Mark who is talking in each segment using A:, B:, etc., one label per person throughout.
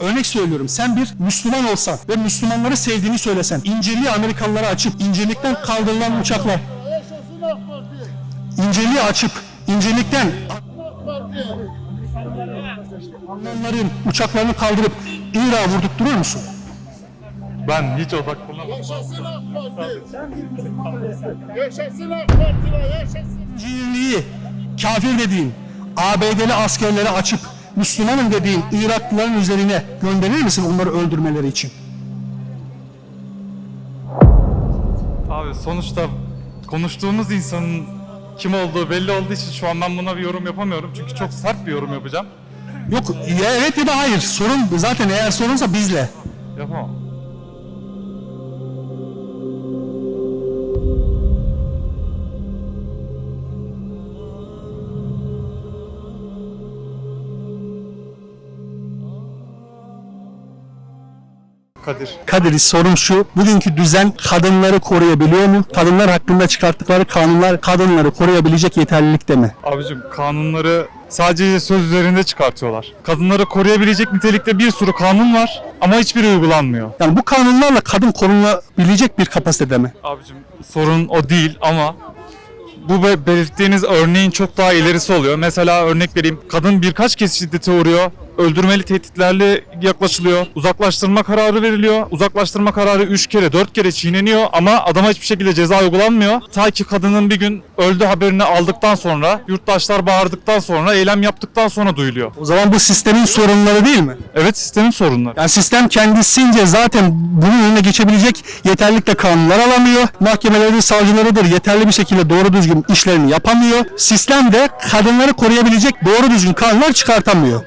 A: Örnek söylüyorum sen bir Müslüman olsan ve Müslümanları sevdiğini söylesen İncirliği Amerikalılara açıp İncirlik'ten kaldırılan uçaklar
B: Parti.
A: İncirliği açıp
B: Parti.
A: Almanların uçaklarını kaldırıp Irak'a vurdurtturur musun?
C: Ben hiç odaklanamadım.
B: Yaşasın AK Parti. Yaşasın AK Parti'ler yaşasın.
A: İncirliği kafir dediğin ABD'li askerleri açıp Müslümanım dediğin Iraklıların üzerine gönderir misin onları öldürmeleri için?
C: Abi sonuçta konuştuğumuz insanın kim olduğu belli olduğu için şu an ben buna bir yorum yapamıyorum. Çünkü çok sert bir yorum yapacağım.
A: Yok ya evet ya da hayır. Sorun zaten eğer sorunsa bizle.
C: Yapamam. Kadir.
A: Kadir sorum şu. Bugünkü düzen kadınları koruyabiliyor mu? Kadınlar hakkında çıkarttıkları kanunlar kadınları koruyabilecek yeterlilikte mi?
C: Abicim kanunları sadece söz üzerinde çıkartıyorlar. Kadınları koruyabilecek nitelikte bir sürü kanun var ama hiçbiri uygulanmıyor.
A: Yani bu kanunlarla kadın korunabilecek bir kapasitede mi?
C: Abicim sorun o değil ama bu be- belirttiğiniz örneğin çok daha ilerisi oluyor. Mesela örnek vereyim. Kadın birkaç kez şiddete uğruyor. Öldürmeli tehditlerle yaklaşılıyor. Uzaklaştırma kararı veriliyor. Uzaklaştırma kararı 3 kere 4 kere çiğneniyor ama adama hiçbir şekilde ceza uygulanmıyor. Ta ki kadının bir gün öldü haberini aldıktan sonra, yurttaşlar bağırdıktan sonra, eylem yaptıktan sonra duyuluyor.
A: O zaman bu sistemin sorunları değil mi?
C: Evet sistemin sorunları.
A: Yani sistem kendisince zaten bunun önüne geçebilecek yeterlikle kanunlar alamıyor. Mahkemeleri, savcılarıdır yeterli bir şekilde doğru düzgün işlerini yapamıyor. Sistem de kadınları koruyabilecek doğru düzgün kanunlar çıkartamıyor.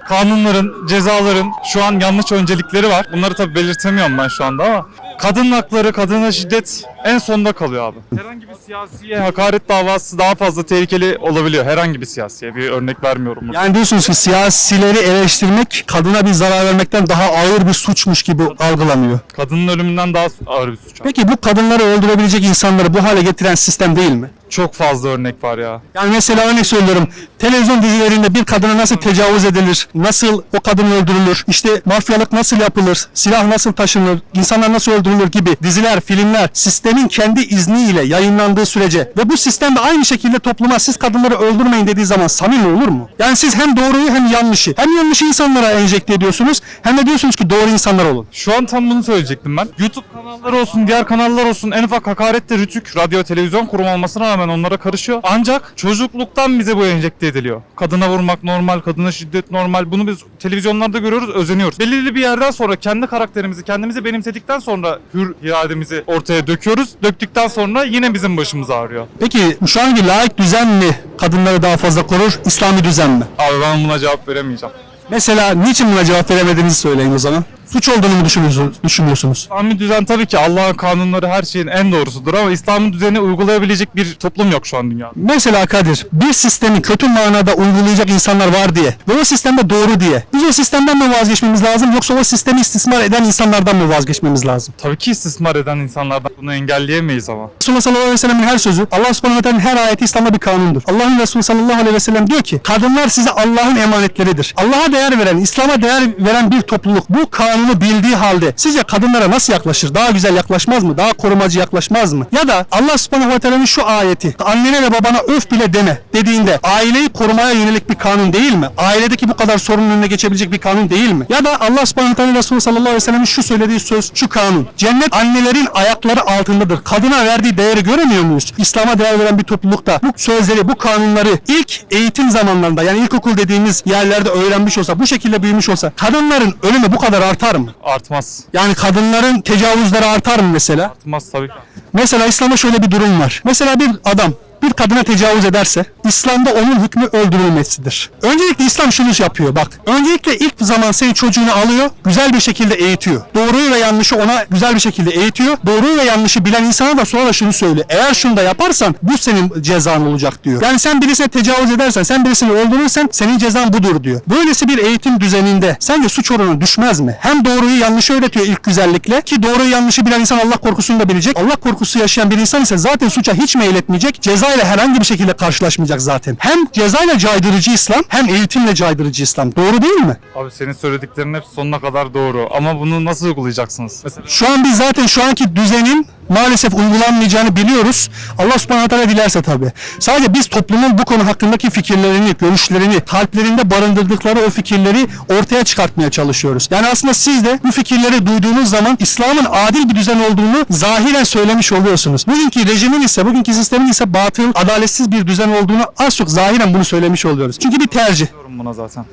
C: Kanunların, cezaların şu an yanlış öncelikleri var. Bunları tabii belirtemiyorum ben şu anda ama kadın hakları, kadına şiddet en sonda kalıyor abi. Herhangi bir siyasiye hakaret davası daha fazla tehlikeli olabiliyor. Herhangi bir siyasiye. Bir örnek vermiyorum. burada.
A: Yani diyorsunuz ki siyasileri eleştirmek kadına bir zarar vermekten daha ağır bir suçmuş gibi algılanıyor.
C: Kadının ölümünden daha ağır bir suç. abi.
A: Peki bu kadınları öldürebilecek insanları bu hale getiren sistem değil mi?
C: Çok fazla örnek var ya.
A: Yani mesela örnek söylüyorum. Televizyon dizilerinde bir kadına nasıl tecavüz edilir? Nasıl o kadın öldürülür? İşte mafyalık nasıl yapılır? Silah nasıl taşınır? insanlar nasıl öldürülür gibi diziler, filmler sistemin kendi izniyle yayınlandığı sürece ve bu sistem de aynı şekilde topluma siz kadınları öldürmeyin dediği zaman samimi olur mu? Yani siz hem doğruyu hem yanlışı hem yanlışı insanlara enjekte ediyorsunuz hem de diyorsunuz ki doğru insanlar olun.
C: Şu an tam bunu söyleyecektim ben. YouTube kanalları olsun, diğer kanallar olsun en ufak hakarette Rütük, radyo, televizyon kurum olmasına rağmen onlara karışıyor. Ancak çocukluktan bize bu enjekte ediliyor. Kadına vurmak normal, kadına şiddet normal. Bunu biz televizyonlarda görüyoruz, özeniyoruz. Belirli bir yerden sonra kendi karakterimizi, kendimizi benimsedikten sonra hür irademizi ortaya döküyoruz. Döktükten sonra yine bizim başımız ağrıyor.
A: Peki şu anki laik düzen mi kadınları daha fazla korur, İslami düzen mi?
C: Abi ben buna cevap veremeyeceğim.
A: Mesela niçin buna cevap veremediğinizi söyleyin o zaman. Suç olduğunu mu düşünüyorsunuz? düşünüyorsunuz?
C: İslami düzen tabii ki Allah'ın kanunları her şeyin en doğrusudur ama İslami düzeni uygulayabilecek bir toplum yok şu an dünyada.
A: Mesela Kadir, bir sistemi kötü manada uygulayacak insanlar var diye ve o sistemde doğru diye. Biz o sistemden mi vazgeçmemiz lazım yoksa o sistemi istismar eden insanlardan mı vazgeçmemiz lazım?
C: Tabii ki istismar eden insanlardan bunu engelleyemeyiz ama.
A: Resulullah sallallahu aleyhi ve sellem'in her sözü, Allah subhanahu ve teala'nın her ayeti İslam'da bir kanundur. Allah'ın Resulü sallallahu aleyhi ve sellem diyor ki, kadınlar size Allah'ın emanetleridir. Allah'a değer veren, İslam'a değer veren bir topluluk bu kanunu bildiği halde sizce kadınlara nasıl yaklaşır? Daha güzel yaklaşmaz mı? Daha korumacı yaklaşmaz mı? Ya da Allah subhanahu ve teala'nın şu ayeti, annene ve babana öf bile deme dediğinde aileyi korumaya yönelik bir kanun değil mi? Ailedeki bu kadar sorunun önüne geçebilecek bir kanun değil mi? Ya da Allah subhanahu ve teala Resulü sallallahu aleyhi ve sellem'in şu söylediği söz, şu kanun. Cennet annelerin ayakları altındadır. Kadına verdiği değeri göremiyor muyuz? İslam'a değer veren bir toplulukta bu sözleri, bu kanunları ilk eğitim zamanlarında yani ilkokul dediğimiz yerlerde öğrenmiş olsa, bu şekilde büyümüş olsa kadınların ölümü bu kadar artar mı?
C: Artmaz.
A: Yani kadınların tecavüzleri artar mı mesela?
C: Artmaz tabii ki.
A: Mesela İslam'da şöyle bir durum var. Mesela bir adam bir kadına tecavüz ederse İslam'da onun hükmü öldürülmesidir. Öncelikle İslam şunu yapıyor bak. Öncelikle ilk zaman senin çocuğunu alıyor, güzel bir şekilde eğitiyor. Doğruyu ve yanlışı ona güzel bir şekilde eğitiyor. Doğruyu ve yanlışı bilen insana da sonra şunu söylüyor. Eğer şunu da yaparsan bu senin cezan olacak diyor. Yani sen birisine tecavüz edersen, sen birisini öldürürsen senin cezan budur diyor. Böylesi bir eğitim düzeninde sence suç oranı düşmez mi? Hem doğruyu yanlışı öğretiyor ilk güzellikle ki doğruyu yanlışı bilen insan Allah korkusunu da bilecek. Allah korkusu yaşayan bir insan ise zaten suça hiç meyletmeyecek. Ceza cezayla herhangi bir şekilde karşılaşmayacak zaten. Hem cezayla caydırıcı İslam hem eğitimle caydırıcı İslam. Doğru değil mi?
C: Abi senin söylediklerin hep sonuna kadar doğru ama bunu nasıl uygulayacaksınız? Mesela
A: Şu an biz zaten şu anki düzenin maalesef uygulanmayacağını biliyoruz. Allah subhanahu teala dilerse tabii. Sadece biz toplumun bu konu hakkındaki fikirlerini, görüşlerini, kalplerinde barındırdıkları o fikirleri ortaya çıkartmaya çalışıyoruz. Yani aslında siz de bu fikirleri duyduğunuz zaman İslam'ın adil bir düzen olduğunu zahiren söylemiş oluyorsunuz. Bugünkü rejimin ise, bugünkü sistemin ise batıl, adaletsiz bir düzen olduğunu az çok zahiren bunu söylemiş oluyoruz. Çünkü bir tercih.
C: buna zaten.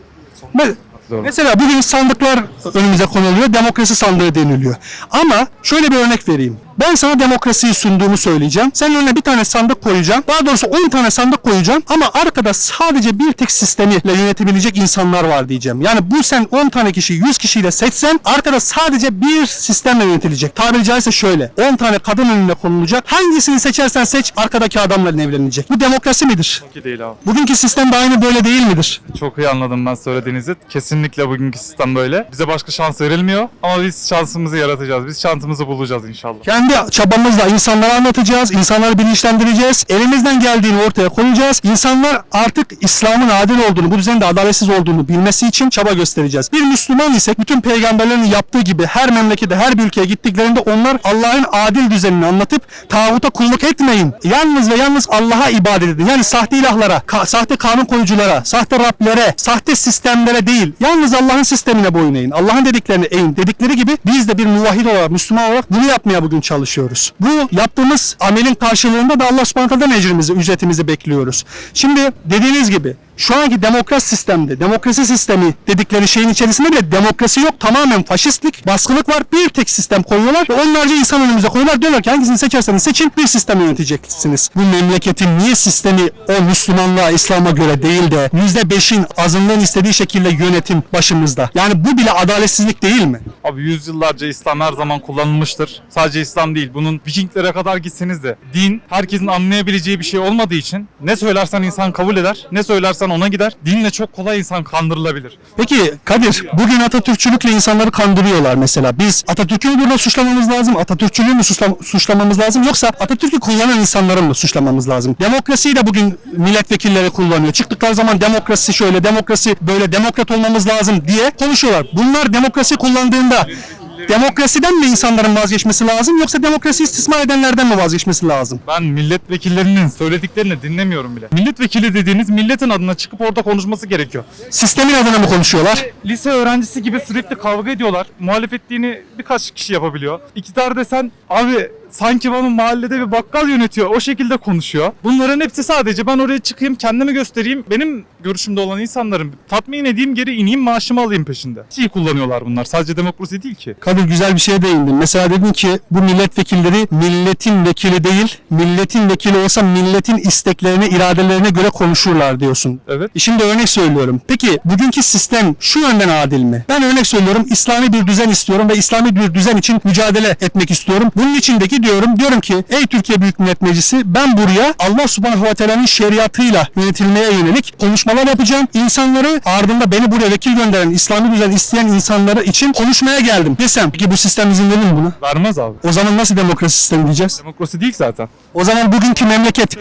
A: Me-
C: Doğru.
A: Mesela bugün sandıklar önümüze konuluyor, demokrasi sandığı deniliyor. Ama şöyle bir örnek vereyim. Ben sana demokrasiyi sunduğumu söyleyeceğim. Sen önüne bir tane sandık koyacağım. Daha doğrusu 10 tane sandık koyacağım. Ama arkada sadece bir tek sistemiyle yönetebilecek insanlar var diyeceğim. Yani bu sen 10 tane kişi 100 kişiyle seçsen arkada sadece bir sistemle yönetilecek. Tabiri caizse şöyle. 10 tane kadın önüne konulacak. Hangisini seçersen seç arkadaki adamla evlenecek. Bu demokrasi midir?
C: Çok değil abi.
A: Bugünkü sistem de aynı böyle değil midir?
C: Çok iyi anladım ben söylediğinizi. Kesinlikle bugünkü sistem böyle. Bize başka şans verilmiyor ama biz şansımızı yaratacağız. Biz şansımızı bulacağız inşallah.
A: Kendi çabamızla insanlara anlatacağız, insanları bilinçlendireceğiz, elimizden geldiğini ortaya koyacağız. İnsanlar artık İslam'ın adil olduğunu, bu düzenin de adaletsiz olduğunu bilmesi için çaba göstereceğiz. Bir Müslüman ise bütün peygamberlerin yaptığı gibi her memlekete, her bir ülkeye gittiklerinde onlar Allah'ın adil düzenini anlatıp tağuta kulluk etmeyin. Yalnız ve yalnız Allah'a ibadet edin. Yani sahte ilahlara, ka- sahte kanun koyuculara, sahte Rablere, sahte sistemlere değil. Yalnız Allah'ın sistemine boyun eğin. Allah'ın dediklerini eğin. Dedikleri gibi biz de bir muvahhid olarak, Müslüman olarak bunu yapmaya bugün çalışıyoruz. Bu yaptığımız amelin karşılığında da Allah subhanahu ecrimizi, ücretimizi bekliyoruz. Şimdi dediğiniz gibi şu anki demokrat sistemde, demokrasi sistemi dedikleri şeyin içerisinde bile demokrasi yok. Tamamen faşistlik, baskılık var. Bir tek sistem koyuyorlar ve onlarca insan önümüze koyuyorlar. Diyorlar ki hangisini seçerseniz seçin bir sistem yöneteceksiniz. Bu memleketin niye sistemi o Müslümanlığa, İslam'a göre değil de %5'in azınlığın istediği şekilde yönetim başımızda. Yani bu bile adaletsizlik değil mi?
C: Abi yüzyıllarca İslam her zaman kullanılmıştır. Sadece İslam değil. Bunun Vikinglere kadar gitseniz de din herkesin anlayabileceği bir şey olmadığı için ne söylersen insan kabul eder, ne söylersen ona gider. Dinle çok kolay insan kandırılabilir.
A: Peki Kadir, bugün Atatürkçülükle insanları kandırıyorlar mesela. Biz Atatürk'ü mü burada suçlamamız lazım, Atatürkçülüğü mü suçla- suçlamamız lazım yoksa Atatürk'ü kullanan insanları mı suçlamamız lazım? Demokrasiyi de bugün milletvekilleri kullanıyor. Çıktıkları zaman demokrasi şöyle, demokrasi böyle, demokrat olmamız lazım diye konuşuyorlar. Bunlar demokrasi kullandığında demokrasiden mi insanların vazgeçmesi lazım yoksa demokrasi istismar edenlerden mi vazgeçmesi lazım?
C: Ben milletvekillerinin söylediklerini dinlemiyorum bile. Milletvekili dediğiniz milletin adına çıkıp orada konuşması gerekiyor.
A: Sistemin adına mı konuşuyorlar?
C: Lise öğrencisi gibi sürekli kavga ediyorlar. Muhalefetliğini birkaç kişi yapabiliyor. İktidar desen abi sanki bana mahallede bir bakkal yönetiyor. O şekilde konuşuyor. Bunların hepsi sadece ben oraya çıkayım kendimi göstereyim. Benim görüşümde olan insanların tatmin edeyim geri ineyim maaşımı alayım peşinde. Şey kullanıyorlar bunlar. Sadece demokrasi değil ki.
A: Kadir güzel bir şeye değindin. Mesela dedin ki bu milletvekilleri milletin vekili değil, milletin vekili olsa milletin isteklerine, iradelerine göre konuşurlar diyorsun.
C: Evet.
A: Şimdi örnek söylüyorum. Peki bugünkü sistem şu yönden adil mi? Ben örnek söylüyorum İslami bir düzen istiyorum ve İslami bir düzen için mücadele etmek istiyorum. Bunun içindeki diyorum, diyorum ki ey Türkiye Büyük Millet Meclisi ben buraya Allah Subhanahu ve Teala'nın şeriatıyla yönetilmeye yönelik konuşmalar yapacağım. İnsanları ardında beni buraya vekil gönderen, İslami düzen isteyen insanları için konuşmaya geldim desem. Peki bu sistem izin verir mi buna?
C: Vermez abi.
A: O zaman nasıl demokrasi sistemi diyeceğiz?
C: Demokrasi değil zaten.
A: O zaman bugünkü memleket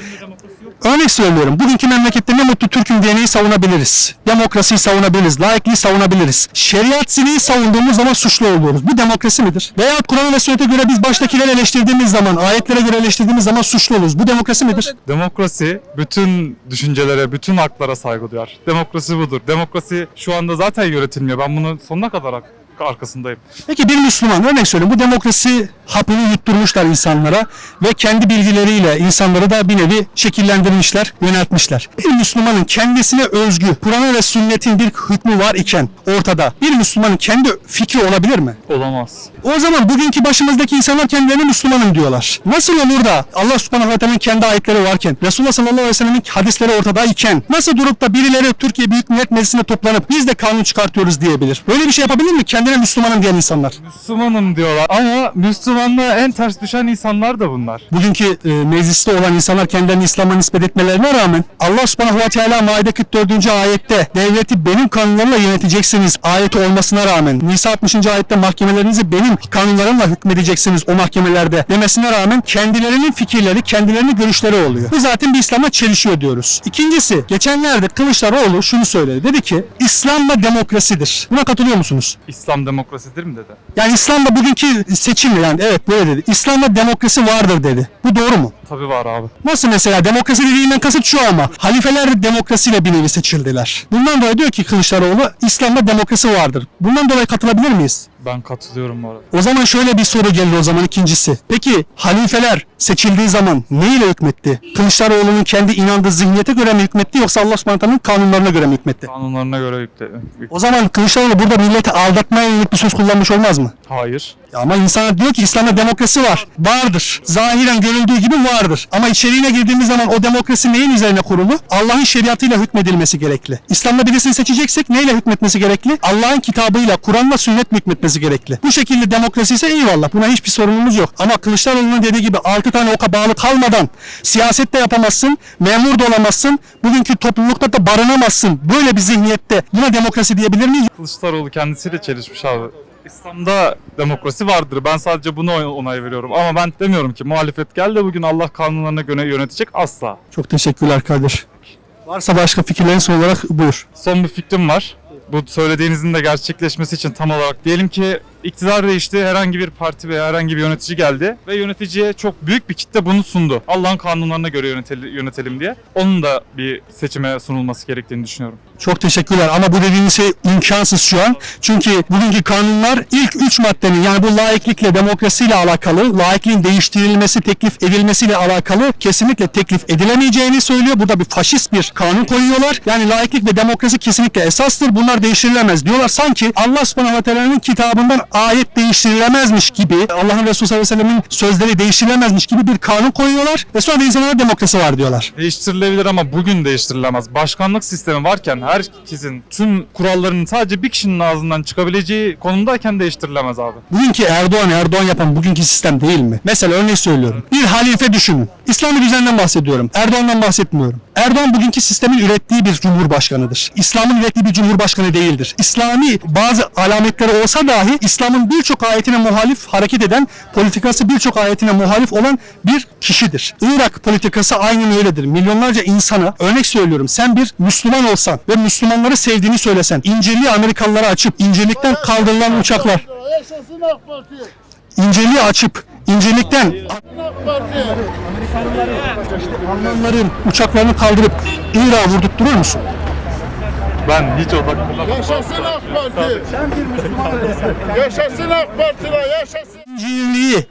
A: Örnek söylüyorum. Bugünkü memlekette ne mutlu Türk'üm diyeneği savunabiliriz. Demokrasiyi savunabiliriz. Laikliği savunabiliriz. Şeriat siliği savunduğumuz zaman suçlu oluyoruz. Bu demokrasi midir? Veyahut Kur'an ve sünnete göre biz baştakileri eleştirdiğimiz zaman, ayetlere göre eleştirdiğimiz zaman suçlu oluruz. Bu demokrasi midir?
C: Demokrasi bütün düşüncelere, bütün haklara saygı duyar. Demokrasi budur. Demokrasi şu anda zaten yönetilmiyor. Ben bunun sonuna kadar arkasındayım.
A: Peki bir Müslüman örnek söyleyeyim bu demokrasi hapını yutturmuşlar insanlara ve kendi bilgileriyle insanları da bir nevi şekillendirmişler, yöneltmişler. Bir Müslümanın kendisine özgü Kur'an ve sünnetin bir hükmü var iken ortada bir Müslümanın kendi fikri olabilir mi?
C: Olamaz.
A: O zaman bugünkü başımızdaki insanlar kendilerine Müslümanım diyorlar. Nasıl olur da Allah subhanahu ve teala'nın kendi ayetleri varken, Resulullah sallallahu aleyhi ve sellem'in hadisleri ortadayken nasıl durup da birileri Türkiye Büyük Millet Meclisi'ne toplanıp biz de kanun çıkartıyoruz diyebilir? Böyle bir şey yapabilir mi? Kendi kendine Müslümanım diyen insanlar.
C: Müslümanım diyorlar ama Müslümanlığa en ters düşen insanlar da bunlar.
A: Bugünkü e, mecliste olan insanlar kendilerini İslam'a nispet etmelerine rağmen Allah subhanahu ve teala Maide 44. ayette devleti benim kanunlarımla yöneteceksiniz ayeti olmasına rağmen Nisa 60. ayette mahkemelerinizi benim kanunlarımla hükmedeceksiniz o mahkemelerde demesine rağmen kendilerinin fikirleri, kendilerinin görüşleri oluyor. Bu zaten bir İslam'la çelişiyor diyoruz. İkincisi geçenlerde Kılıçdaroğlu şunu söyledi. Dedi ki İslam'la demokrasidir. Buna katılıyor musunuz?
C: İslam demokrasidir mi dedi.
A: Yani İslam'da bugünkü seçimle yani evet böyle dedi. İslam'da demokrasi vardır dedi. Bu doğru mu?
C: Tabii var abi.
A: Nasıl mesela demokrasi dediğinden kasıt şu ama halifeler de demokrasiyle bir nevi seçildiler. Bundan dolayı diyor ki Kılıçdaroğlu İslam'da demokrasi vardır. Bundan dolayı katılabilir miyiz?
C: Ben katılıyorum bu arada.
A: O zaman şöyle bir soru gelir o zaman ikincisi. Peki halifeler seçildiği zaman ne ile hükmetti? Kılıçdaroğlu'nun kendi inandığı zihniyete göre mi hükmetti yoksa Allah subhanahu kanunlarına göre mi hükmetti?
C: Kanunlarına göre yük-
A: O zaman Kılıçdaroğlu burada milleti aldatmaya yönelik bir söz kullanmış olmaz mı?
C: Hayır.
A: Ya Ama insanlar diyor ki İslam'da demokrasi var. Vardır. Zahiren görüldüğü gibi vardır. Ama içeriğine girdiğimiz zaman o demokrasi neyin üzerine kurulu? Allah'ın şeriatıyla hükmedilmesi gerekli. İslam'da birisini seçeceksek neyle hükmetmesi gerekli? Allah'ın kitabıyla, Kur'an'la sünnetle hükmetmesi gerekli. Bu şekilde demokrasi ise eyvallah. Buna hiçbir sorunumuz yok. Ama Kılıçdaroğlu'nun dediği gibi 6 tane oka bağlı kalmadan siyaset de yapamazsın, memur da olamazsın, bugünkü toplulukta da barınamazsın. Böyle bir zihniyette buna demokrasi diyebilir miyiz?
C: Kılıçdaroğlu kendisiyle çelişmiş abi. İslam'da demokrasi vardır. Ben sadece buna onay veriyorum. Ama ben demiyorum ki muhalefet gel de bugün Allah kanunlarına göre yönetecek asla.
A: Çok teşekkürler kardeş. Varsa başka fikirlerin son olarak buyur.
C: Son bir fikrim var. Bu söylediğinizin de gerçekleşmesi için tam olarak diyelim ki iktidar değişti, herhangi bir parti veya herhangi bir yönetici geldi ve yöneticiye çok büyük bir kitle bunu sundu. Allah'ın kanunlarına göre yöneteli- yönetelim diye. Onun da bir seçime sunulması gerektiğini düşünüyorum.
A: Çok teşekkürler ama bu dediğiniz şey imkansız şu an. Çünkü bugünkü kanunlar ilk üç maddenin yani bu laiklikle demokrasiyle alakalı, laikliğin değiştirilmesi, teklif edilmesiyle alakalı kesinlikle teklif edilemeyeceğini söylüyor. Burada bir faşist bir kanun koyuyorlar. Yani laiklik ve demokrasi kesinlikle esastır. Bunlar değiştirilemez diyorlar. Sanki Allah subhanahu teala'nın kitabından ayet değiştirilemezmiş gibi, Allah'ın Resulü sallallahu aleyhi ve sellemin sözleri değiştirilemezmiş gibi bir kanun koyuyorlar ve sonra da insanlara demokrasi var diyorlar.
C: Değiştirilebilir ama bugün değiştirilemez. Başkanlık sistemi varken herkesin tüm kurallarının sadece bir kişinin ağzından çıkabileceği konumdayken değiştirilemez abi.
A: Bugünkü Erdoğan Erdoğan yapan bugünkü sistem değil mi? Mesela örnek söylüyorum. Bir halife düşünün. İslami düzenden bahsediyorum. Erdoğan'dan bahsetmiyorum. Erdoğan bugünkü sistemin ürettiği bir cumhurbaşkanıdır. İslam'ın ürettiği bir cumhurbaşkanı değildir. İslami bazı alametleri olsa dahi İslam'ın birçok ayetine muhalif hareket eden, politikası birçok ayetine muhalif olan bir kişidir. Irak politikası aynen öyledir. Milyonlarca insana örnek söylüyorum. Sen bir Müslüman olsan ve Müslümanları sevdiğini söylesen, İncirli Amerikalılara açıp İncirlikten kaldırılan uçaklar. İncirliği açıp incelikten. Almanların uçaklarını kaldırıp Irak'a vurdurtturur musun?
C: Ben hiç odaklanamam.
B: Yaşasın AK Parti. Yaşasın AK Parti'ler yaşasın.
A: İncirliği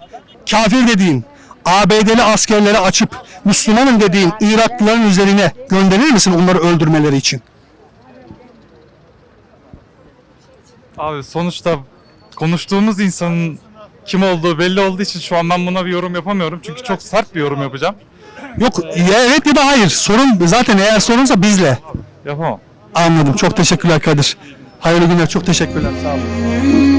A: kafir dediğin ABD'li askerlere açıp Müslümanım dediğin Iraklıların üzerine gönderir misin onları öldürmeleri için?
C: Abi sonuçta konuştuğumuz insanın kim olduğu belli olduğu için şu an ben buna bir yorum yapamıyorum. Çünkü çok sert bir yorum yapacağım.
A: Yok ya evet ya da hayır. Sorun zaten eğer sorunsa bizle.
C: Yapamam.
A: Anladım. Çok teşekkürler Kadir. Hayırlı günler. Çok teşekkürler. Sağ olun.